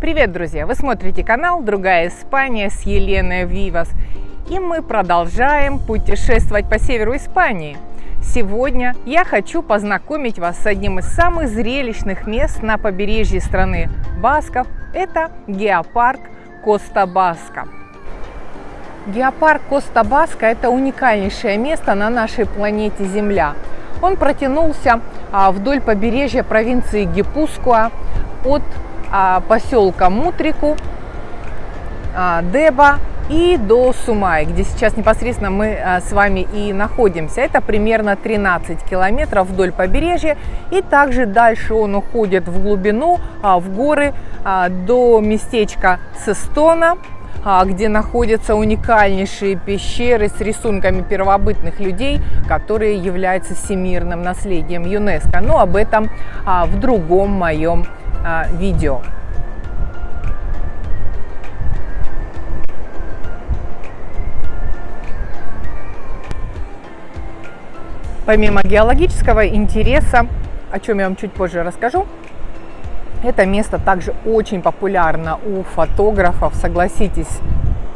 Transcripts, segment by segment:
Привет, друзья! Вы смотрите канал «Другая Испания» с Еленой Вивас. И мы продолжаем путешествовать по северу Испании. Сегодня я хочу познакомить вас с одним из самых зрелищных мест на побережье страны Басков. Это геопарк Коста-Баска. Геопарк Коста-Баска – это уникальнейшее место на нашей планете Земля. Он протянулся а, вдоль побережья провинции Гипускуа от поселка Мутрику, а, Деба и до Сумай, где сейчас непосредственно мы а, с вами и находимся. Это примерно 13 километров вдоль побережья. И также дальше он уходит в глубину, в горы, до местечка Сестона, где находятся уникальнейшие пещеры с рисунками первобытных людей, которые являются всемирным наследием ЮНЕСКО. Но об этом в другом моем а, видео. Помимо геологического интереса, о чем я вам чуть позже расскажу, это место также очень популярно у фотографов, согласитесь,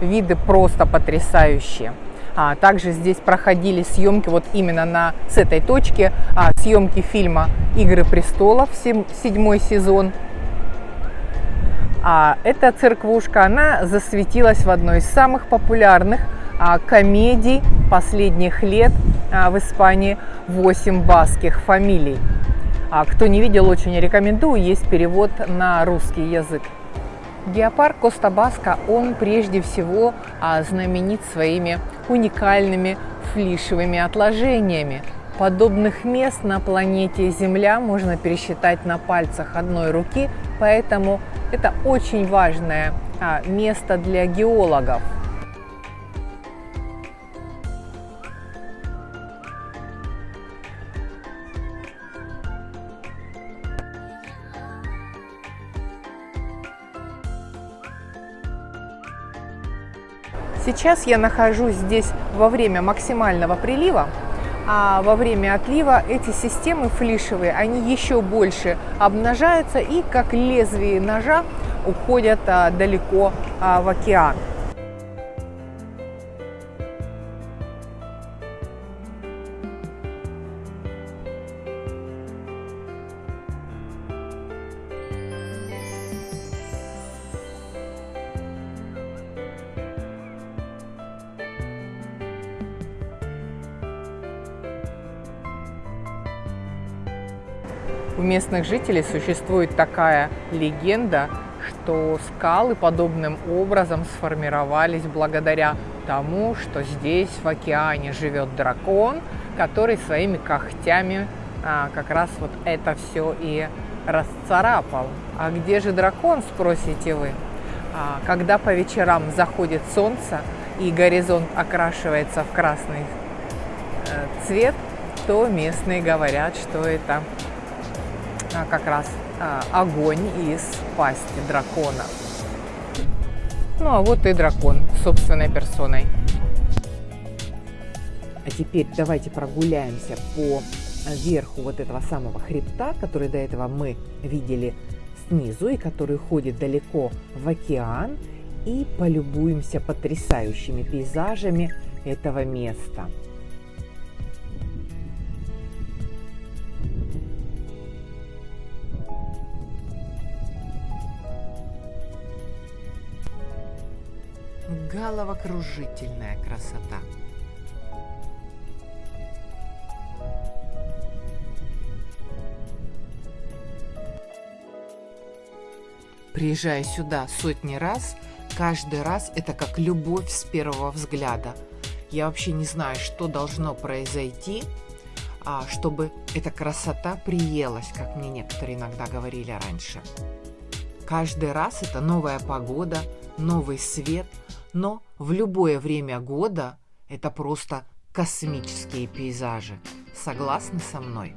виды просто потрясающие. А также здесь проходили съемки вот именно на, с этой точки, а, съемки фильма «Игры престолов», седьмой сезон. А эта церквушка, она засветилась в одной из самых популярных а, комедий последних лет а, в Испании «Восемь баских фамилий». А, кто не видел, очень рекомендую, есть перевод на русский язык. Геопарк Коста-Баска, он прежде всего а, знаменит своими уникальными флишевыми отложениями. Подобных мест на планете Земля можно пересчитать на пальцах одной руки, поэтому это очень важное а, место для геологов. Сейчас я нахожусь здесь во время максимального прилива, а во время отлива эти системы флишевые, они еще больше обнажаются и как лезвие ножа уходят а, далеко а, в океан. У местных жителей существует такая легенда, что скалы подобным образом сформировались благодаря тому, что здесь в океане живет дракон, который своими когтями а, как раз вот это все и расцарапал. А где же дракон, спросите вы? А, когда по вечерам заходит солнце и горизонт окрашивается в красный э, цвет, то местные говорят, что это как раз а, огонь из пасти дракона. Ну а вот и дракон собственной персоной. А теперь давайте прогуляемся по верху вот этого самого хребта, который до этого мы видели снизу и который уходит далеко в океан и полюбуемся потрясающими пейзажами этого места. Головокружительная красота. Приезжая сюда сотни раз, каждый раз это как любовь с первого взгляда. Я вообще не знаю, что должно произойти, а, чтобы эта красота приелась, как мне некоторые иногда говорили раньше. Каждый раз это новая погода, новый свет, но в любое время года это просто космические пейзажи. Согласны со мной?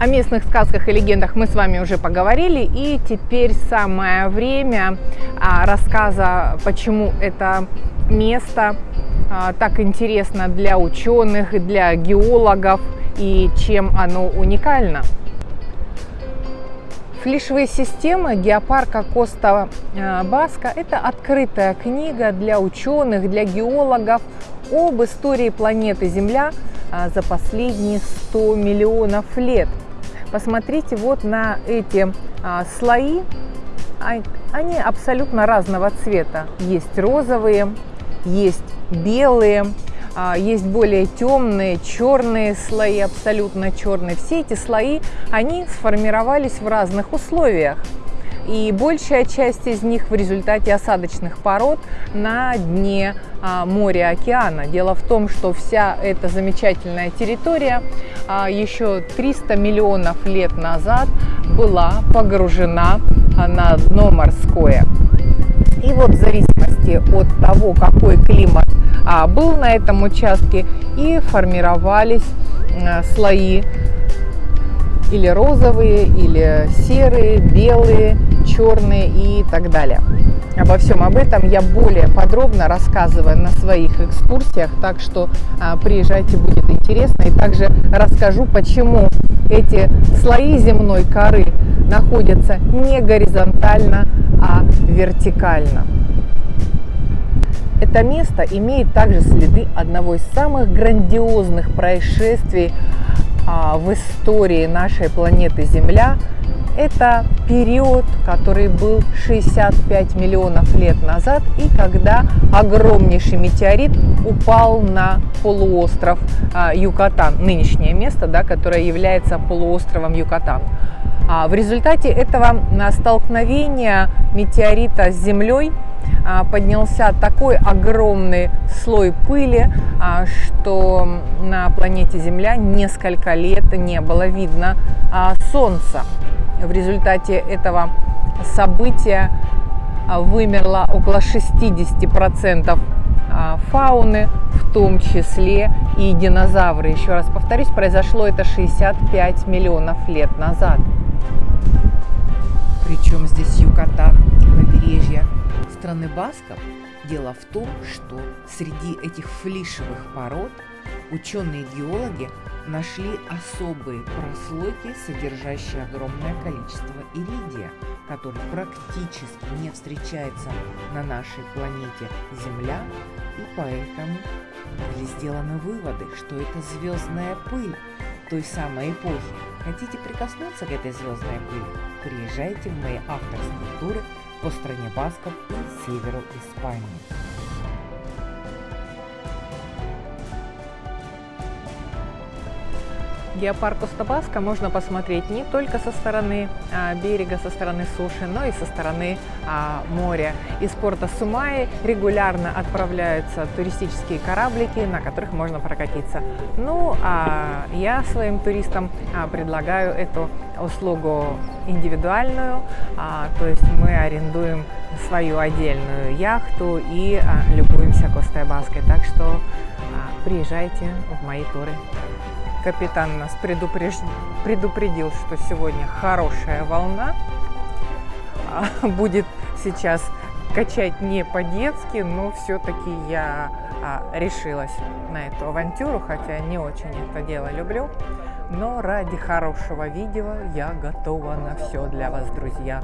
О местных сказках и легендах мы с вами уже поговорили, и теперь самое время а, рассказа, почему это место а, так интересно для ученых, для геологов и чем оно уникально. Флишевые системы геопарка Коста Баска – это открытая книга для ученых, для геологов об истории планеты Земля а, за последние 100 миллионов лет. Посмотрите вот на эти а, слои, они абсолютно разного цвета. Есть розовые, есть белые, а, есть более темные, черные слои, абсолютно черные. Все эти слои, они сформировались в разных условиях. И большая часть из них в результате осадочных пород на дне а, моря, океана. Дело в том, что вся эта замечательная территория а, еще 300 миллионов лет назад была погружена на дно морское. И вот в зависимости от того, какой климат а, был на этом участке, и формировались а, слои или розовые, или серые, белые, черные и так далее. Обо всем об этом я более подробно рассказываю на своих экскурсиях, так что а, приезжайте, будет интересно. И также расскажу, почему эти слои земной коры находятся не горизонтально, а вертикально. Это место имеет также следы одного из самых грандиозных происшествий а, в истории нашей планеты Земля. Это период, который был 65 миллионов лет назад, и когда огромнейший метеорит упал на полуостров а, Юкатан, нынешнее место, да, которое является полуостровом Юкатан. А, в результате этого столкновения метеорита с Землей а, поднялся такой огромный слой пыли, а, что на планете Земля несколько лет не было видно Солнца. В результате этого события вымерло около 60% фауны, в том числе и динозавры. Еще раз повторюсь, произошло это 65 миллионов лет назад. Причем здесь Юкатан, побережье страны Басков? Дело в том, что среди этих флишевых пород ученые-геологи нашли особые прослойки, содержащие огромное количество иридия, который практически не встречается на нашей планете Земля, и поэтому были сделаны выводы, что это звездная пыль той самой эпохи. Хотите прикоснуться к этой звездной пыли? Приезжайте в мои авторские туры по стране Басков и северу Испании. Геопарк Костабаска можно посмотреть не только со стороны а, берега, со стороны суши, но и со стороны а, моря. Из порта Сумаи регулярно отправляются туристические кораблики, на которых можно прокатиться. Ну, а я своим туристам а, предлагаю эту услугу индивидуальную, то есть мы арендуем свою отдельную яхту и любуемся Костой Баской. Так что приезжайте в мои туры. Капитан нас предупреж... предупредил, что сегодня хорошая волна. А, будет сейчас качать не по-детски, но все-таки я а, решилась на эту авантюру, хотя не очень это дело люблю. Но ради хорошего видео я готова на все для вас, друзья.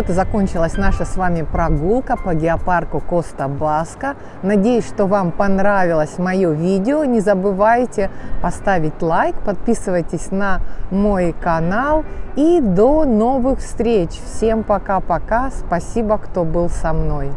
Вот и закончилась наша с вами прогулка по геопарку Коста Баска. Надеюсь, что вам понравилось мое видео. Не забывайте поставить лайк, подписывайтесь на мой канал. И до новых встреч. Всем пока-пока. Спасибо, кто был со мной.